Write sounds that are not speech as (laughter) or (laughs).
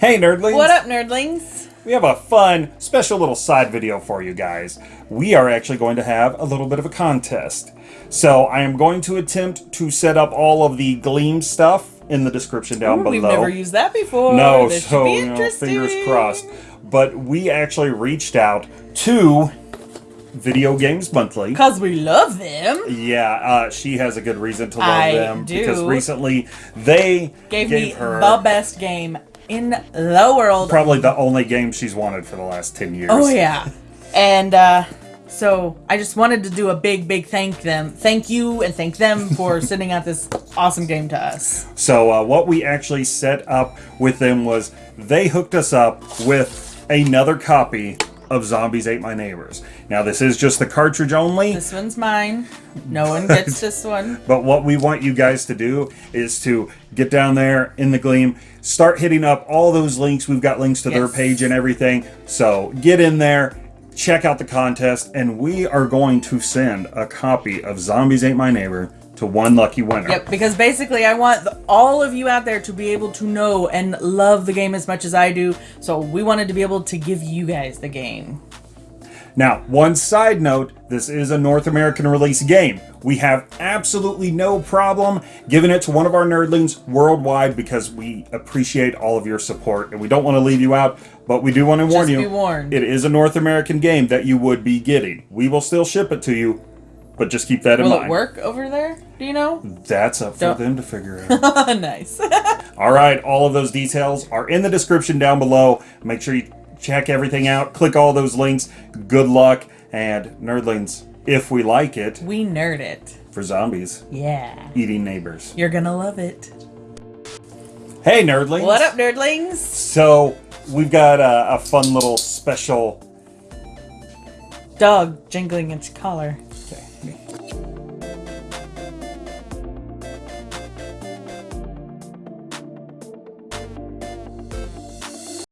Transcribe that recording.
Hey, nerdlings! What up, nerdlings? We have a fun, special little side video for you guys. We are actually going to have a little bit of a contest. So I am going to attempt to set up all of the Gleam stuff in the description down Ooh, below. We've never used that before. no, this so you know, fingers crossed. But we actually reached out to Video Games Monthly. Cause we love them. Yeah, uh, she has a good reason to love I them do. because recently they Gave, gave me her the best game in the world. probably the only game she's wanted for the last 10 years. Oh yeah. And uh so I just wanted to do a big, big thank them, thank you, and thank them for (laughs) sending out this awesome game to us. So uh, what we actually set up with them was they hooked us up with another copy of Zombies Ate My Neighbors. Now this is just the cartridge only, This one's mine. No one gets (laughs) this one. but what we want you guys to do is to get down there in the Gleam, start hitting up all those links. We've got links to their page and everything. So get in there, check out the contest, and we are going to send a copy of Zombies Ate My Neighbor to one lucky winner. Yep, because basically I want the, all of you out there to be able to know and love the game as much as I do. So we wanted to be able to give you guys the game. Now, one side note, this is a North American release game. We have absolutely no problem giving it to one of our nerdlings worldwide because we appreciate all of your support and we don't want to leave you out, but we do want to warn you. It is a North American game that you would be getting. We will still ship it to you, but just keep that in Will mind. it work over there? Do you know? That's up for Don't- them to figure (laughs) out. nice. (laughs) All right, all of those details are in the description down below. Make sure you check everything out. Click all those links. Good luck. And nerdlings, if we like it, we nerd it. for zombies Yeah. eating neighbors. You're gonna love it. Hey, nerdlings. What up, nerdlings? So, we've got a, a fun little special. Dog jingling its collar.